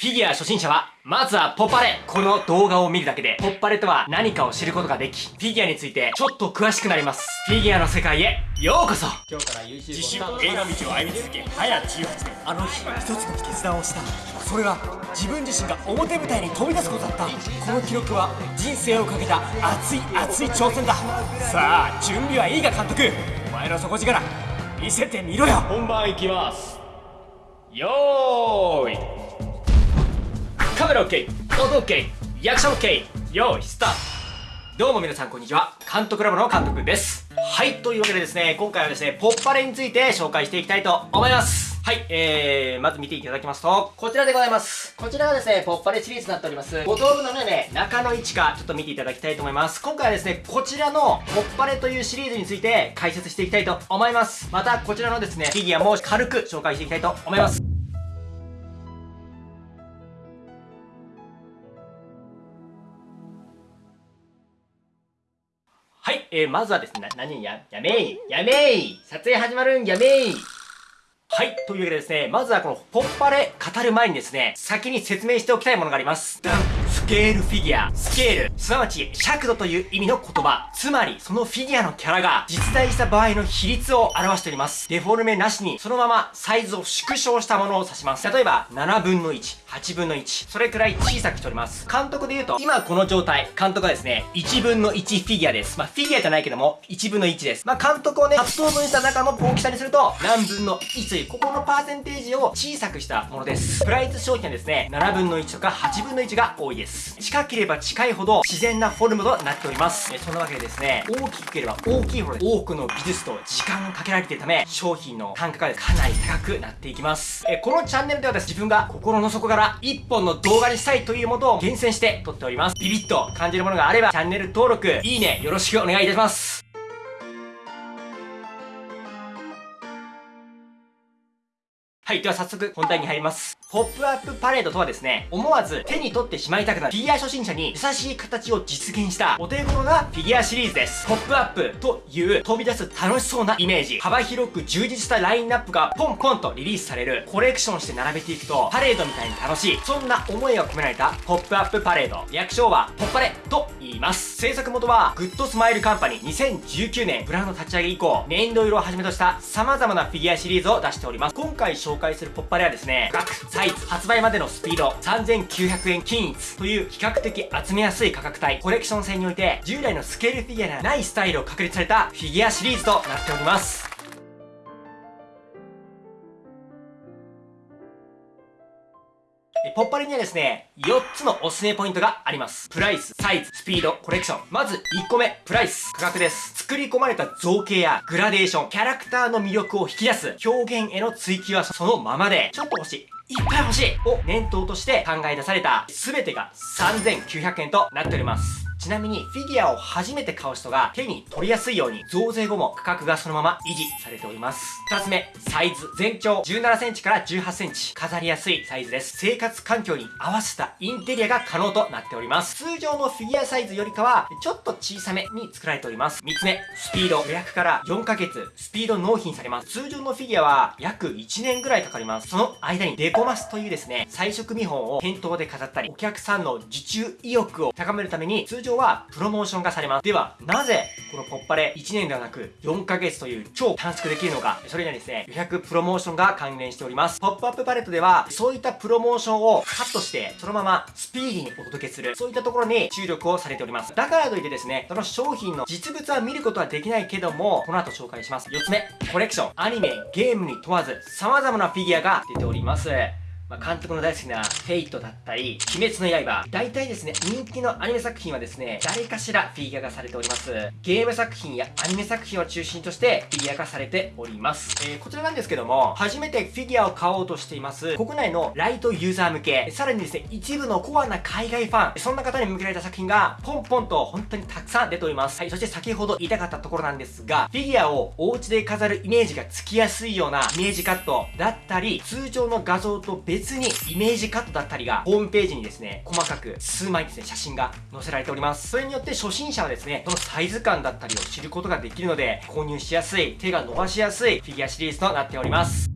フィギュア初心者は、まずはポッパレこの動画を見るだけで、ポッパレとは何かを知ることができ、フィギュアについてちょっと詳しくなります。フィギュアの世界へ、ようこそ今日から自主映画道を歩み続け、早18年。あの日、一つの決断をした。それは、自分自身が表舞台に飛び出すことだった。この記録は、人生をかけた熱い熱い挑戦だ。さあ、準備はいいか監督お前の底力、見せてみろよ本番いきます。よーいカメラ OK 音 OK リアクション OK 用意スタートどうも皆さんこんにちは監督ラボの監督ですはいというわけでですね今回はですねポッパレについて紹介していきたいと思いますはい、えー、まず見ていただきますと、こちらでございます。こちらがですね、ポッパレシリーズになっております。5道具のね、中の位置か、ちょっと見ていただきたいと思います。今回はですね、こちらのポッパレというシリーズについて解説していきたいと思います。また、こちらのですね、フィギュアも軽く紹介していきたいと思います。はい、えー、まずはですね、何や、やめいやめい撮影始まるんやめいはい。というわけでですね、まずはこのポッパレ語る前にですね、先に説明しておきたいものがあります。スケールフィギュア。スケール、すなわち尺度という意味の言葉。つまり、そのフィギュアのキャラが実在した場合の比率を表しております。デフォルメなしに、そのままサイズを縮小したものを指します。例えば、7分の1、8分の1。それくらい小さくしております。監督で言うと、今この状態、監督はですね、1分の1フィギュアです。まあ、フィギュアじゃないけども、1分の1です。まあ、監督をね、8等分した中の大きさにすると、何分の1という、ここのパーセンテージを小さくしたものです。プライズ商品はですね、7分の1とか8分の1が多いです。近ければ近いほど自然なフォルムとなっております。えそんなわけでですね、大きければ大きいほど多くの技術と時間がかけられているため、商品の単価がかなり高くなっていきます。えこのチャンネルではです、自分が心の底から一本の動画にしたいというものを厳選して撮っております。ビビッと感じるものがあれば、チャンネル登録、いいね、よろしくお願いいたします。はい。では早速本題に入ります。ポップアップパレードとはですね、思わず手に取ってしまいたくなるフィギュア初心者に優しい形を実現したお手頃なフィギュアシリーズです。ポップアップという飛び出す楽しそうなイメージ、幅広く充実したラインナップがポンポンとリリースされるコレクションして並べていくとパレードみたいに楽しい、そんな思いが込められたポップアップパレード。略称はポッパレと言います。制作元はグッドスマイルカンパニー2019年ブランド立ち上げ以降、ねんどろいどをはじめとした様々なフィギュアシリーズを出しております。今回紹介するポッパレはですね、額、サイズ、発売までのスピード、3900円均一という比較的集めやすい価格帯、コレクション性において、従来のスケールフィギュアではないスタイルを確立されたフィギュアシリーズとなっております。ポッパレにはですね、4つのおすすめポイントがあります。プライス、サイズ、スピード、コレクション。まず1個目、プライス、価格です。作り込まれた造形やグラデーション、キャラクターの魅力を引き出す、表現への追求はそのままで、ちょっと欲しい。いっぱい欲しいを念頭として考え出された全てが3900円となっております。ちなみにフィギュアを初めて買う人が手に取りやすいように増税後も価格がそのまま維持されております。二つ目、サイズ。全長17センチから18センチ。飾りやすいサイズです。生活環境に合わせたインテリアが可能となっております。通常のフィギュアサイズよりかはちょっと小さめに作られております。三つ目、スピード。予約から4ヶ月、スピード納品されます。通常のフィギュアは約1年ぐらいかかります。その間にデコマスというですね、彩色見本を店頭で飾ったり、お客さんの受注意欲を高めるために通常常はプロモーションがされます。では、なぜこのポッパレ1年ではなく4ヶ月という超短縮できるのか、それにはですね、予約プロモーションが関連しております。ポップアップパレットでは、そういったプロモーションをカットして、そのままスピーディーにお届けする、そういったところに注力をされております。だからといってですね、その商品の実物は見ることはできないけども、この後紹介します。4つ目、コレクション。アニメ、ゲームに問わず、様々なフィギュアが出ております。まあ、監督の大好きなフェイトだったり、鬼滅の刃。大体ですね、人気のアニメ作品はですね、誰かしらフィギュア化されております。ゲーム作品やアニメ作品を中心としてフィギュア化されております。えー、こちらなんですけども、初めてフィギュアを買おうとしています、国内のライトユーザー向け、さらにですね、一部のコアな海外ファン、そんな方に向けられた作品が、ポンポンと本当にたくさん出ております。はい、そして先ほど言いたかったところなんですが、フィギュアをお家で飾るイメージがつきやすいようなイメージカットだったり、通常の画像と別別にイメージカットだったりが、ホームページにですね、細かく数枚ですね、写真が載せられております。それによって初心者はですね、そのサイズ感だったりを知ることができるので、購入しやすい、手が伸ばしやすいフィギュアシリーズとなっております。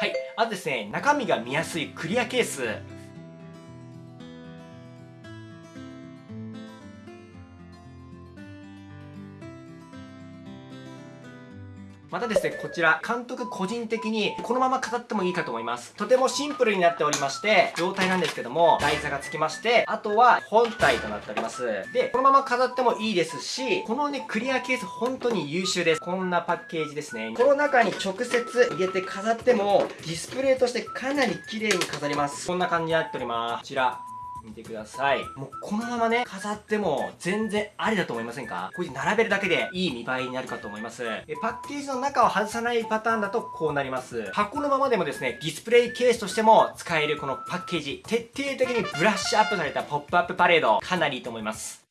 はい。あとですね、中身が見やすいクリアケースまたですね、こちら、監督個人的にこのまま飾ってもいいかと思います。とてもシンプルになっておりまして、状態なんですけども、台座が付きまして、あとは本体となっております。で、このまま飾ってもいいですし、このね、クリアケース本当に優秀です。こんなパッケージですね。この中に直接入れて飾っても、ディスプレイとしてかなり綺麗に飾ります。こんな感じになっております。こちら、見てください。もうこのままね、飾っても全然ありだと思いませんか？こういう並べるだけでいい見栄えになるかと思います。えパッケージの中を外さないパターンだとこうなります。箱のままでもですね、ディスプレイケースとしても使えるこのパッケージ、徹底的にブラッシュアップされたポップアップパレード、かなりいいと思います。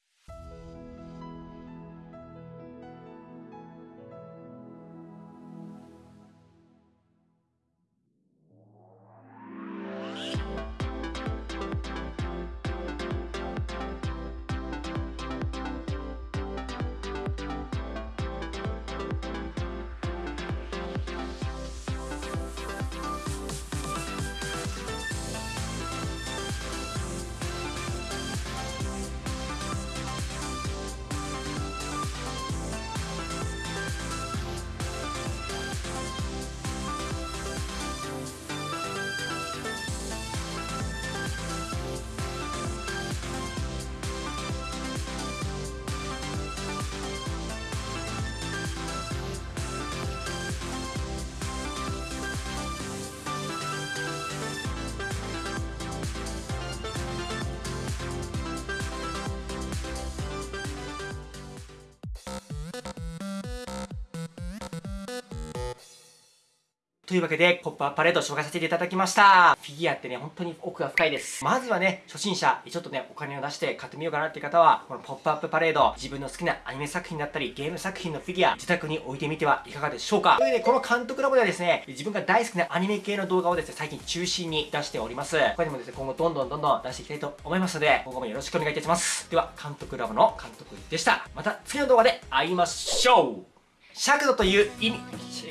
というわけで、ポップアップパレード紹介させていただきました。フィギュアってね、本当に奥が深いです。まずはね、初心者、ちょっとね、お金を出して買ってみようかなっていう方は、このポップアップパレード、自分の好きなアニメ作品だったり、ゲーム作品のフィギュア、自宅に置いてみてはいかがでしょうか。というわけで、この監督ラボではですね、自分が大好きなアニメ系の動画をですね、最近中心に出しております。他にもですね、今後どんどんどんどん出していきたいと思いますので、今後もよろしくお願いいたします。では、監督ラボの監督でした。また次の動画で会いましょう尺度という意味。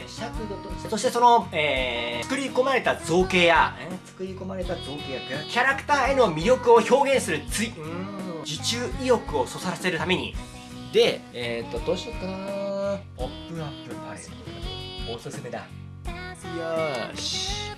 尺度とそしてその、えー、作り込まれた造形や、えー、作り込まれた造形や。キャラクターへの魅力を表現するついうん受注意欲をそそらせるために。でえっ、ー、とどうしようかな。ポップアップ。パレードおすすめだ。よし